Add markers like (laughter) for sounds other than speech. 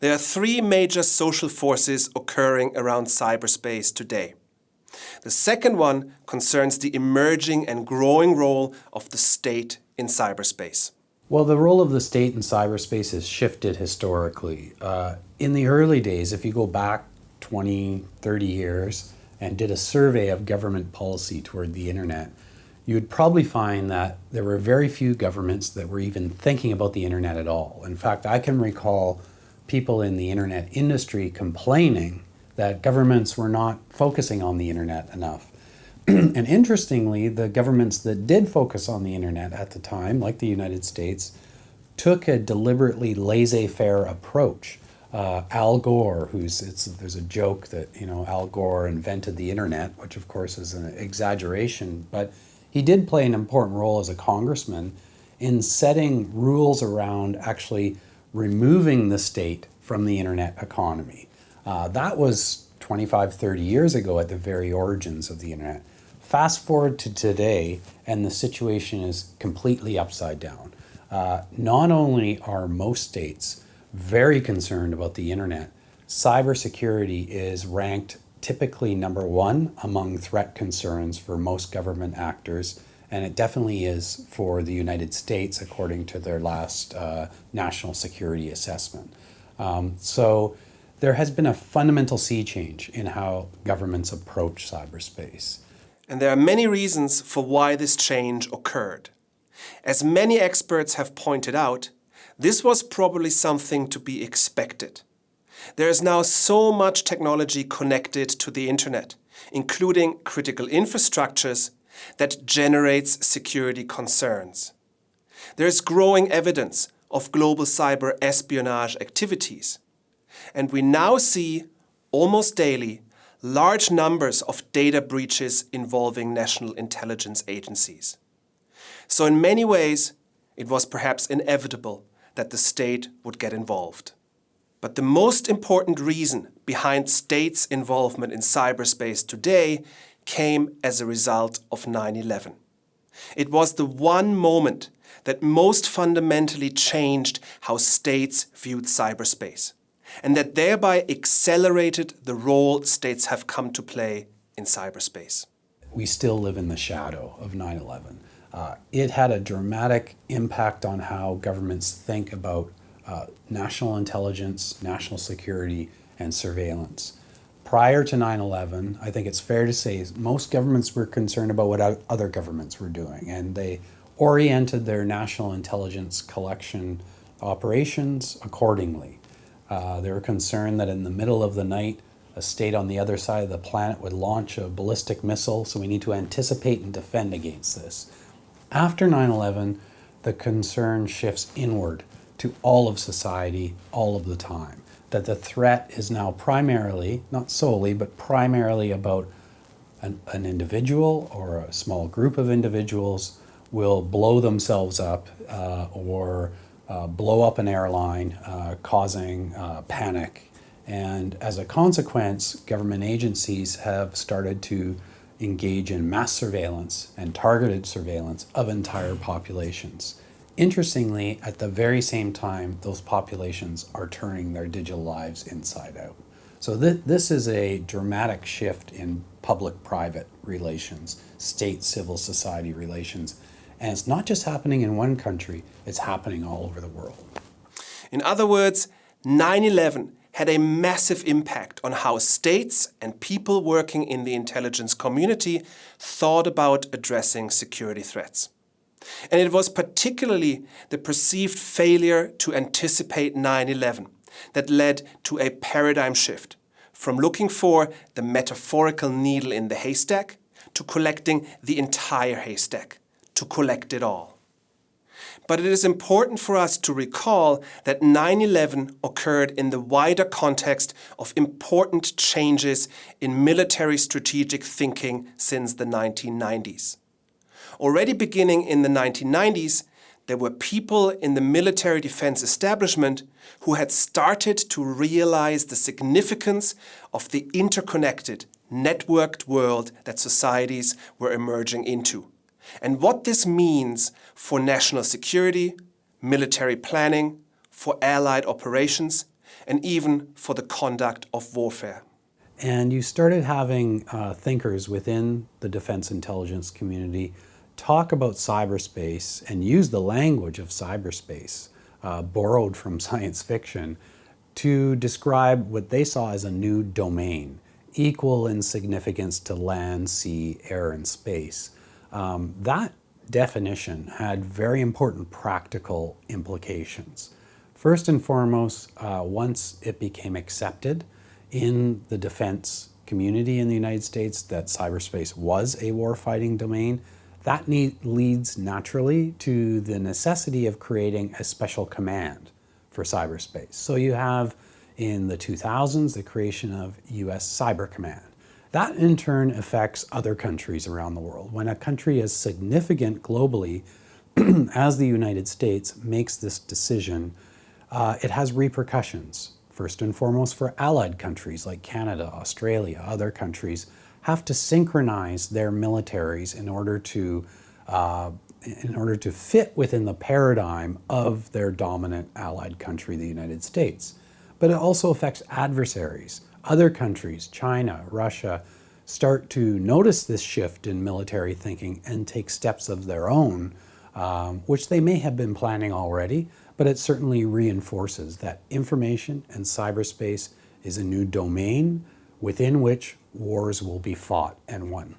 there are three major social forces occurring around cyberspace today. The second one concerns the emerging and growing role of the state in cyberspace. Well, the role of the state in cyberspace has shifted historically. Uh, in the early days, if you go back 20, 30 years and did a survey of government policy toward the internet, you would probably find that there were very few governments that were even thinking about the internet at all. In fact, I can recall people in the internet industry complaining that governments were not focusing on the internet enough. (clears throat) and interestingly, the governments that did focus on the internet at the time, like the United States, took a deliberately laissez-faire approach. Uh, Al Gore, who's there's a joke that you know Al Gore invented the internet, which of course is an exaggeration, but he did play an important role as a congressman in setting rules around actually removing the state from the internet economy. Uh, that was 25, 30 years ago at the very origins of the internet. Fast forward to today, and the situation is completely upside down. Uh, not only are most states very concerned about the internet, cybersecurity is ranked typically number one among threat concerns for most government actors, and it definitely is for the United States according to their last uh, national security assessment. Um, so there has been a fundamental sea change in how governments approach cyberspace. And there are many reasons for why this change occurred. As many experts have pointed out, this was probably something to be expected. There is now so much technology connected to the internet, including critical infrastructures, that generates security concerns. There is growing evidence of global cyber espionage activities. And we now see, almost daily, large numbers of data breaches involving national intelligence agencies. So in many ways, it was perhaps inevitable that the state would get involved. But the most important reason behind states' involvement in cyberspace today came as a result of 9-11. It was the one moment that most fundamentally changed how states viewed cyberspace and that thereby accelerated the role states have come to play in cyberspace. We still live in the shadow of 9-11. Uh, it had a dramatic impact on how governments think about uh, national intelligence, national security, and surveillance. Prior to 9-11, I think it's fair to say most governments were concerned about what other governments were doing, and they oriented their national intelligence collection operations accordingly. Uh, they were concerned that in the middle of the night, a state on the other side of the planet would launch a ballistic missile, so we need to anticipate and defend against this. After 9-11, the concern shifts inward to all of society all of the time. That the threat is now primarily, not solely, but primarily about an, an individual or a small group of individuals will blow themselves up uh, or uh, blow up an airline, uh, causing uh, panic. And as a consequence, government agencies have started to engage in mass surveillance and targeted surveillance of entire populations. Interestingly, at the very same time, those populations are turning their digital lives inside out. So th this is a dramatic shift in public-private relations, state-civil society relations, and it's not just happening in one country, it's happening all over the world. In other words, 9-11 had a massive impact on how states and people working in the intelligence community thought about addressing security threats. And it was particularly the perceived failure to anticipate 9-11 that led to a paradigm shift from looking for the metaphorical needle in the haystack to collecting the entire haystack to collect it all. But it is important for us to recall that 9-11 occurred in the wider context of important changes in military strategic thinking since the 1990s. Already beginning in the 1990s, there were people in the military defense establishment who had started to realize the significance of the interconnected, networked world that societies were emerging into and what this means for national security, military planning, for allied operations, and even for the conduct of warfare. And you started having uh, thinkers within the defense intelligence community talk about cyberspace and use the language of cyberspace, uh, borrowed from (laughs) science fiction, to describe what they saw as a new domain, equal in significance to land, sea, air, and space. Um, that definition had very important practical implications. First and foremost, uh, once it became accepted in the defense community in the United States that cyberspace was a warfighting domain, that need, leads naturally to the necessity of creating a special command for cyberspace. So you have in the 2000s the creation of US Cyber Command. That in turn affects other countries around the world. When a country as significant globally (clears throat) as the United States makes this decision, uh, it has repercussions. First and foremost for allied countries like Canada, Australia, other countries have to synchronize their militaries in order to uh, in order to fit within the paradigm of their dominant allied country, the United States. But it also affects adversaries. Other countries, China, Russia, start to notice this shift in military thinking and take steps of their own, um, which they may have been planning already, but it certainly reinforces that information and cyberspace is a new domain within which wars will be fought and won.